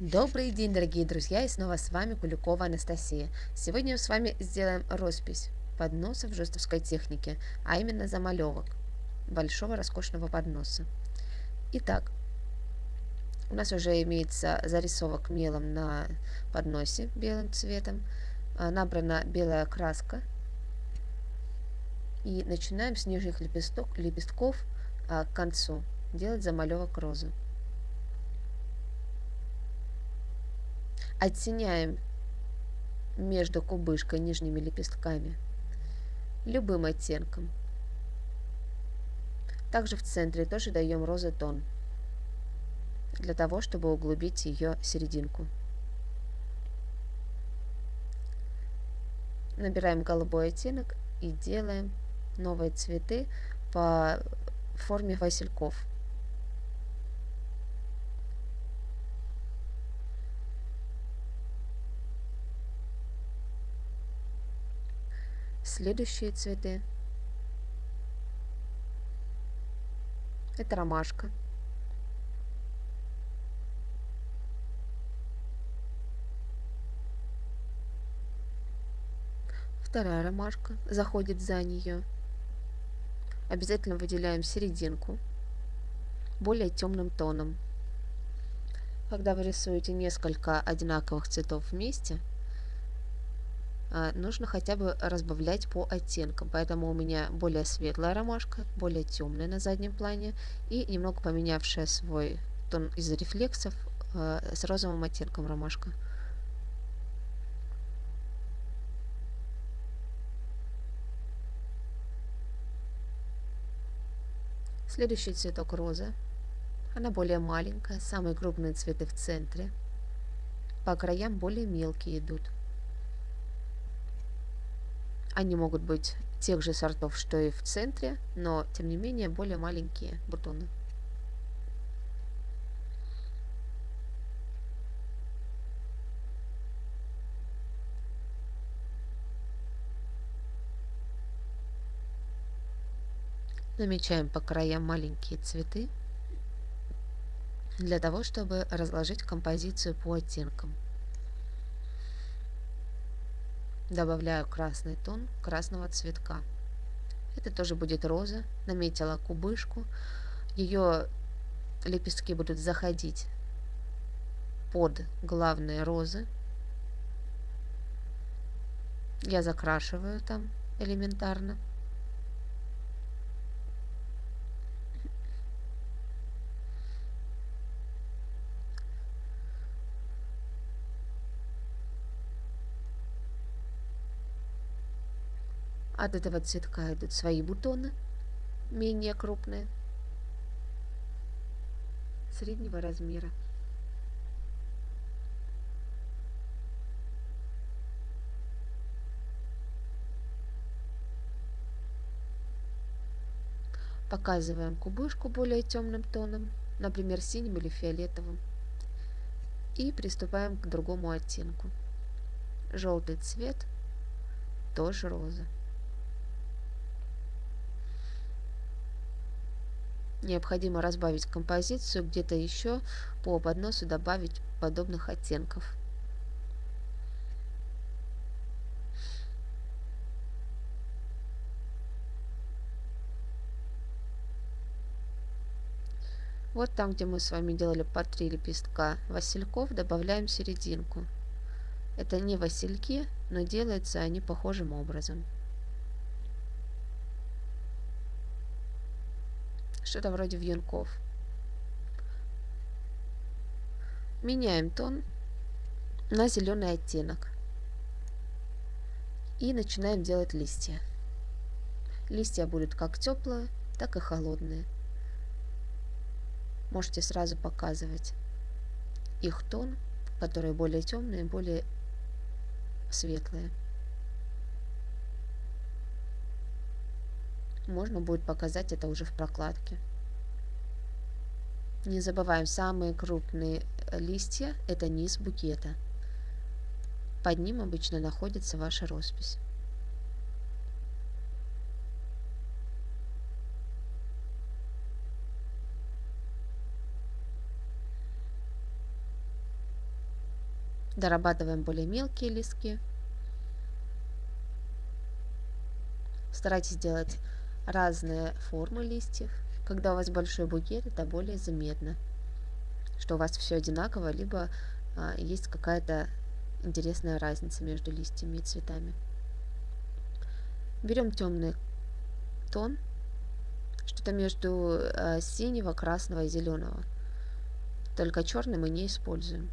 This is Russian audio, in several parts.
Добрый день, дорогие друзья, и снова с вами Куликова Анастасия. Сегодня мы с вами сделаем роспись подноса в жестовской технике, а именно замалевок большого роскошного подноса. Итак, у нас уже имеется зарисовок мелом на подносе белым цветом, а, набрана белая краска, и начинаем с нижних лепесток, лепестков а, к концу делать замалевок розы. Оттеняем между кубышкой нижними лепестками любым оттенком. Также в центре тоже даем розы-тон, для того, чтобы углубить ее серединку. Набираем голубой оттенок и делаем новые цветы по форме васильков. Следующие цветы. Это ромашка. Вторая ромашка заходит за нее. Обязательно выделяем серединку более темным тоном. Когда вы рисуете несколько одинаковых цветов вместе, нужно хотя бы разбавлять по оттенкам. Поэтому у меня более светлая ромашка, более темная на заднем плане и немного поменявшая свой тон из-за рефлексов а, с розовым оттенком ромашка. Следующий цветок роза. Она более маленькая, самые крупные цветы в центре. По краям более мелкие идут. Они могут быть тех же сортов, что и в центре, но тем не менее более маленькие бутоны. Намечаем по краям маленькие цветы для того, чтобы разложить композицию по оттенкам. Добавляю красный тон красного цветка. Это тоже будет роза. Наметила кубышку. Ее лепестки будут заходить под главные розы. Я закрашиваю там элементарно. От этого цветка идут свои бутоны, менее крупные, среднего размера. Показываем кубышку более темным тоном, например, синим или фиолетовым. И приступаем к другому оттенку. Желтый цвет, тоже роза. Необходимо разбавить композицию, где-то еще по подносу добавить подобных оттенков. Вот там, где мы с вами делали по три лепестка васильков, добавляем серединку. Это не васильки, но делаются они похожим образом. Что-то вроде вьюнков. Меняем тон на зеленый оттенок. И начинаем делать листья. Листья будут как теплые, так и холодные. Можете сразу показывать их тон, которые более темные, более светлые. Можно будет показать это уже в прокладке. Не забываем, самые крупные э, листья – это низ букета. Под ним обычно находится ваша роспись. Дорабатываем более мелкие листки. Старайтесь делать разные формы листьев. Когда у вас большой букет, это более заметно, что у вас все одинаково, либо а, есть какая-то интересная разница между листьями и цветами. Берем темный тон, что-то между а, синего, красного и зеленого. Только черный мы не используем.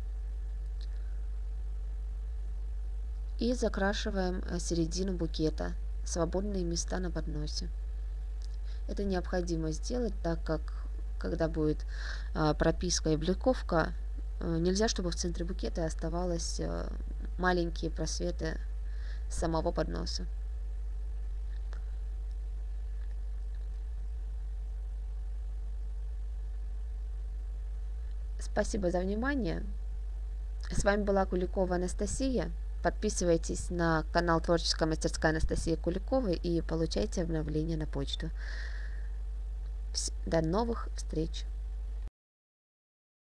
И закрашиваем а, середину букета, свободные места на подносе. Это необходимо сделать, так как когда будет а, прописка и бликовка, а, нельзя, чтобы в центре букета оставались а, маленькие просветы самого подноса. Спасибо за внимание. С вами была Куликова Анастасия. Подписывайтесь на канал Творческая мастерская Анастасии Куликовой и получайте обновления на почту. До новых встреч!